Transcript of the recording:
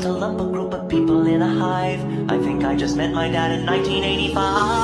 to lump a group of people in a hive. I think I just met my dad in 1985